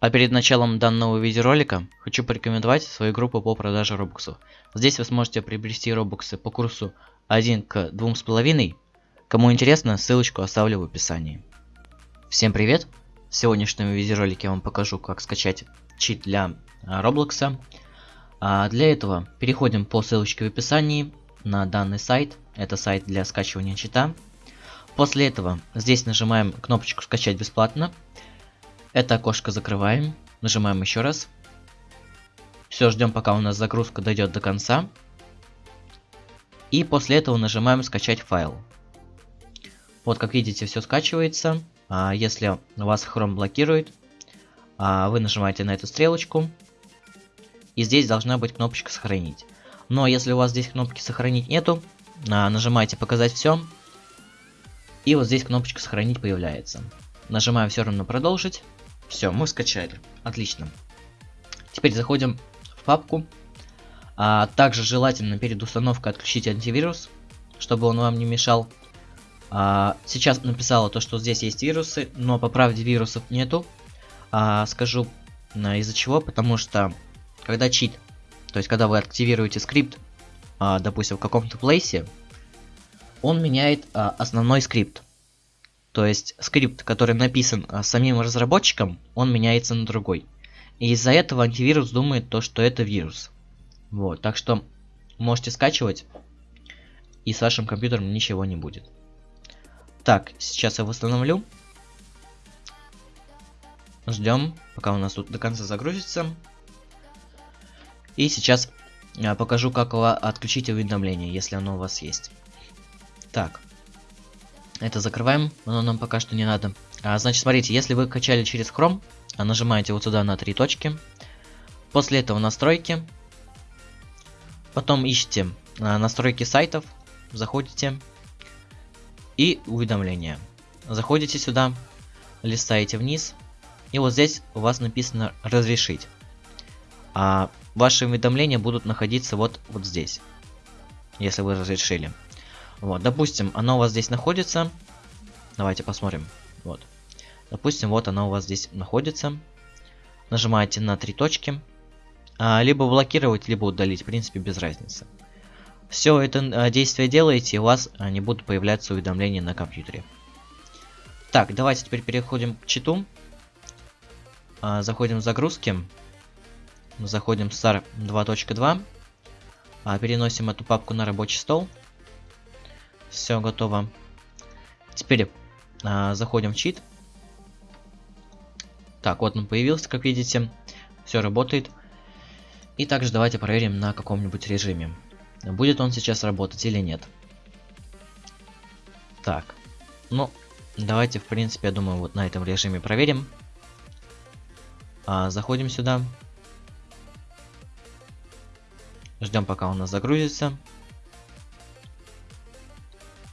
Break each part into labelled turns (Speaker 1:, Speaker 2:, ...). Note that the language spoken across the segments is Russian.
Speaker 1: А перед началом данного видеоролика хочу порекомендовать свою группу по продаже робоксов. Здесь вы сможете приобрести робоксы по курсу 1 к 2,5. Кому интересно, ссылочку оставлю в описании. Всем привет! В сегодняшнем видеоролике я вам покажу, как скачать чит для Роблокса. А для этого переходим по ссылочке в описании на данный сайт. Это сайт для скачивания чита. После этого здесь нажимаем кнопочку «Скачать бесплатно». Это окошко закрываем. Нажимаем еще раз. Все, ждем пока у нас загрузка дойдет до конца. И после этого нажимаем скачать файл. Вот как видите все скачивается. А если вас Chrome блокирует, а вы нажимаете на эту стрелочку. И здесь должна быть кнопочка сохранить. Но если у вас здесь кнопки сохранить нету, а, нажимаете показать все. И вот здесь кнопочка сохранить появляется. Нажимаем все равно продолжить. Все, мы скачали. Отлично. Теперь заходим в папку. А, также желательно перед установкой отключить антивирус, чтобы он вам не мешал. А, сейчас написала то, что здесь есть вирусы, но по правде вирусов нету. А, скажу а, из-за чего, потому что когда чит, то есть когда вы активируете скрипт, а, допустим, в каком-то плейсе, он меняет а, основной скрипт. То есть скрипт, который написан а, самим разработчиком, он меняется на другой. И из-за этого антивирус думает то, что это вирус. Вот, так что можете скачивать, и с вашим компьютером ничего не будет. Так, сейчас я восстановлю. Ждем, пока у нас тут до конца загрузится. И сейчас я покажу, как отключить уведомление, если оно у вас есть. Так, это закрываем, оно нам пока что не надо. А, значит, смотрите, если вы качали через Chrome, а нажимаете вот сюда на три точки. После этого настройки. Потом ищите а, настройки сайтов, заходите и уведомления. Заходите сюда, листаете вниз, и вот здесь у вас написано разрешить. А ваши уведомления будут находиться вот, вот здесь, если вы разрешили. Вот, допустим, оно у вас здесь находится. Давайте посмотрим. Вот. Допустим, вот оно у вас здесь находится. Нажимаете на три точки. А, либо блокировать, либо удалить. В принципе, без разницы. Все это а, действие делаете, и у вас а, не будут появляться уведомления на компьютере. Так, давайте теперь переходим к читу. А, заходим в загрузки. Заходим в SAR 2.2. А, переносим эту папку на рабочий стол. Все готово. Теперь а, заходим в чит. Так, вот он появился, как видите. Все работает. И также давайте проверим на каком-нибудь режиме. Будет он сейчас работать или нет. Так. Ну, давайте, в принципе, я думаю, вот на этом режиме проверим. А, заходим сюда. Ждем, пока у нас загрузится.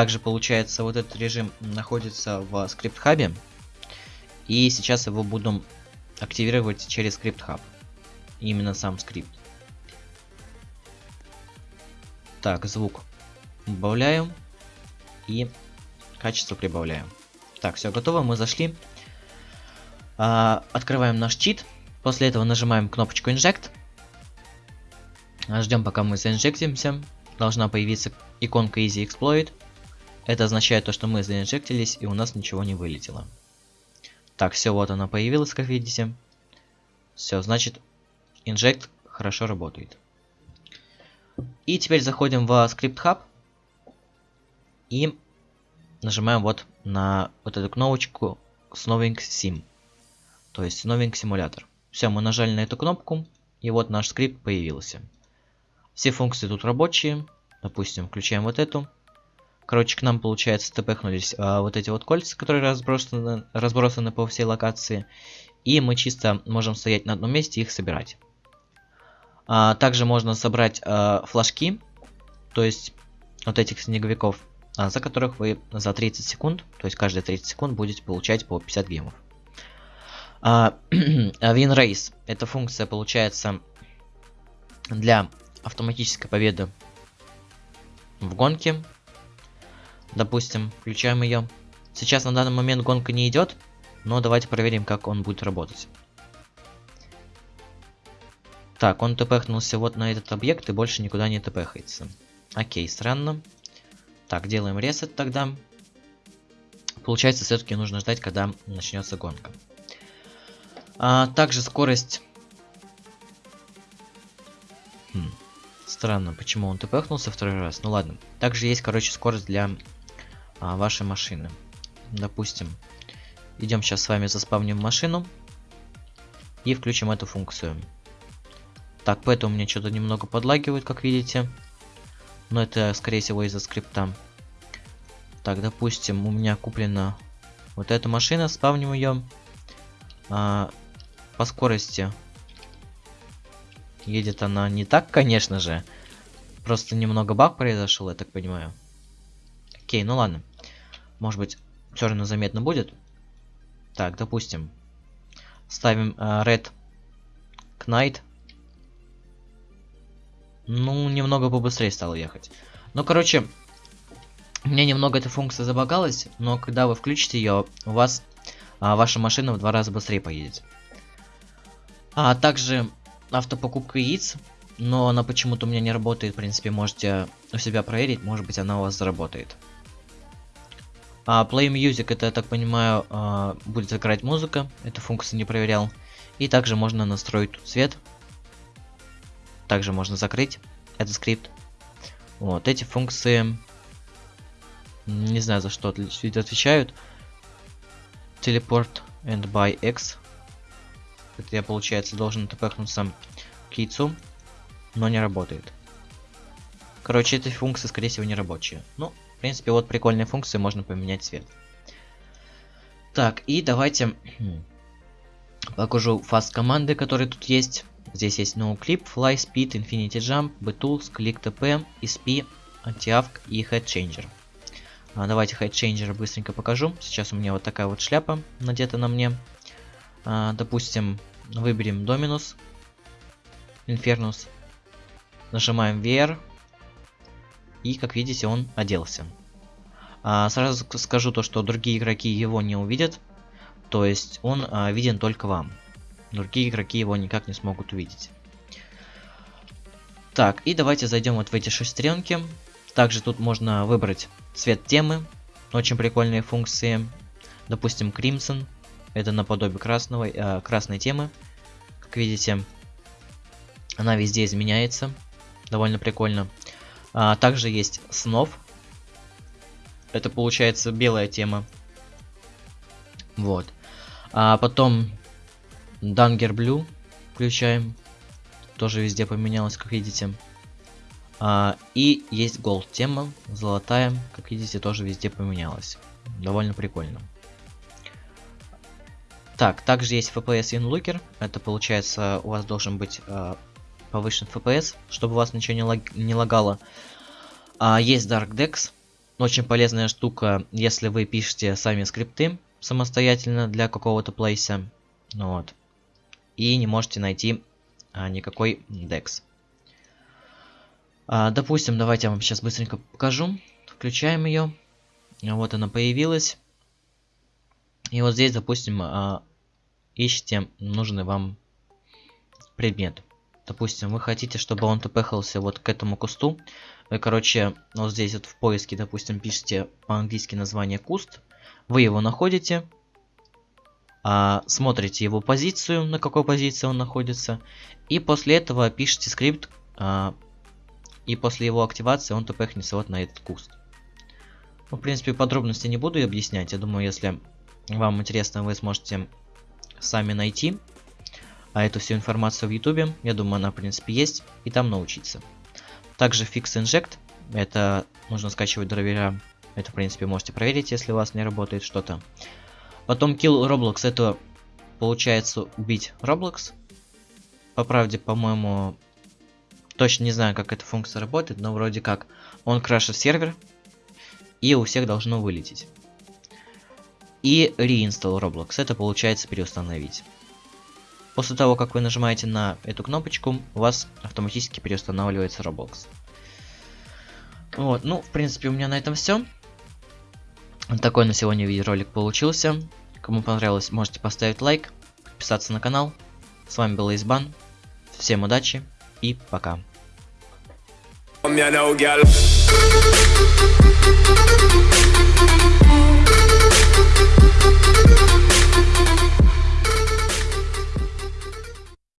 Speaker 1: Также получается вот этот режим находится в скрипт хабе. И сейчас его будем активировать через скрипт хаб. Именно сам скрипт. Так, звук убавляю. И качество прибавляю. Так, все готово, мы зашли. А, открываем наш чит. После этого нажимаем кнопочку Inject. Ждем, пока мы заинжектимся. Должна появиться иконка Easy Exploit. Это означает то, что мы заинжектились и у нас ничего не вылетело. Так, все, вот она появилась, как видите. Все, значит, инжект хорошо работает. И теперь заходим в Script Hub и нажимаем вот на вот эту кнопочку Snowing Sim. То есть Snowing симулятор. Все, мы нажали на эту кнопку, и вот наш скрипт появился. Все функции тут рабочие. Допустим, включаем вот эту. Короче, к нам, получается, тпхнулись а, вот эти вот кольца, которые разбросаны, разбросаны по всей локации. И мы чисто можем стоять на одном месте и их собирать. А, также можно собрать а, флажки, то есть вот этих снеговиков, а, за которых вы за 30 секунд, то есть каждые 30 секунд будете получать по 50 гемов. А, Win Race. Эта функция получается для автоматической победы в гонке. Допустим, включаем ее. Сейчас на данный момент гонка не идет, но давайте проверим, как он будет работать. Так, он тпхнулся вот на этот объект и больше никуда не тпхается. Окей, странно. Так, делаем ресет тогда. Получается, все-таки нужно ждать, когда начнется гонка. А, также скорость... Хм. Странно, почему он тпхнулся второй раз. Ну ладно. Также есть, короче, скорость для а, вашей машины. Допустим, идем сейчас с вами заспавним машину и включим эту функцию. Так, поэтому мне что-то немного подлагивает, как видите. Но это, скорее всего, из-за скрипта. Так, допустим, у меня куплена вот эта машина, спавним ее. А, по скорости едет она не так, конечно же. Просто немного баг произошел, я так понимаю. Окей, ну ладно. Может быть, все равно заметно будет. Так, допустим. Ставим uh, Red Knight. Ну, немного побыстрее стало ехать. Ну, короче, меня немного эта функция забагалась, но когда вы включите ее, у вас а, ваша машина в два раза быстрее поедет. А также автопокупка яиц, но она почему-то у меня не работает. В принципе, можете у себя проверить, может быть она у вас заработает. А Play Music, это, я так понимаю, а, будет играть музыка. Эту функцию не проверял. И также можно настроить тут цвет. Также можно закрыть этот скрипт. Вот, эти функции... Не знаю, за что отвечают. Teleport and by X. Это я, получается, должен тпхнуться к яйцу, но не работает. Короче, эти функции, скорее всего, не рабочие. Ну, в принципе, вот прикольные функции, можно поменять цвет. Так, и давайте покажу фаст команды, которые тут есть. Здесь есть NoClip, Fly Speed, Infinity Jump, Btools, Click TP, ESP, Anti-Avk и Head Changer. А, давайте Head Changer быстренько покажу. Сейчас у меня вот такая вот шляпа надета на мне. А, допустим, выберем Dominus, Infernus, нажимаем VR, и, как видите, он оделся. А, сразу скажу то, что другие игроки его не увидят. То есть он а, виден только вам. Другие игроки его никак не смогут увидеть. Так, и давайте зайдем вот в эти шестеренки. Также тут можно выбрать цвет темы. Очень прикольные функции. Допустим, Crimson. Это наподобие красного, э, красной темы. Как видите, она везде изменяется. Довольно прикольно. А, также есть снов. Это получается белая тема. Вот. А потом Danger Blue включаем. Тоже везде поменялось, как видите. А, и есть Gold тема, золотая, как видите, тоже везде поменялась. Довольно прикольно. Так, также есть FPS InLooker. Это получается, у вас должен быть э, повышен FPS, чтобы у вас ничего не, лаг не лагало. А, есть Dark Dex. Очень полезная штука, если вы пишете сами скрипты самостоятельно для какого-то плейса. Вот. И не можете найти а, никакой Dex. А, допустим, давайте я вам сейчас быстренько покажу. Включаем ее. Вот она появилась. И вот здесь, допустим, а, ищите нужный вам предмет. Допустим, вы хотите, чтобы он тпхался вот к этому кусту. Вы, короче, вот здесь вот в поиске, допустим, пишите по-английски название куст. Вы его находите. А, смотрите его позицию, на какой позиции он находится. И после этого пишите скрипт. А, и после его активации он тпхнется вот на этот куст. Ну, в принципе, подробности не буду объяснять. Я думаю, если вам интересно, вы сможете сами найти а эту всю информацию в ютубе. Я думаю, она в принципе есть, и там научиться. Также Fix Inject, это нужно скачивать драйвера. Это в принципе можете проверить, если у вас не работает что-то. Потом Kill Roblox, это получается убить Roblox. По правде, по-моему, точно не знаю, как эта функция работает, но вроде как он крашит сервер, и у всех должно вылететь. И Reinstall Roblox, это получается переустановить. После того, как вы нажимаете на эту кнопочку, у вас автоматически переустанавливается Roblox. Вот, ну, в принципе, у меня на этом все. Такой на сегодня видеоролик получился. Кому понравилось, можете поставить лайк, подписаться на канал. С вами был Избан. Всем удачи и пока.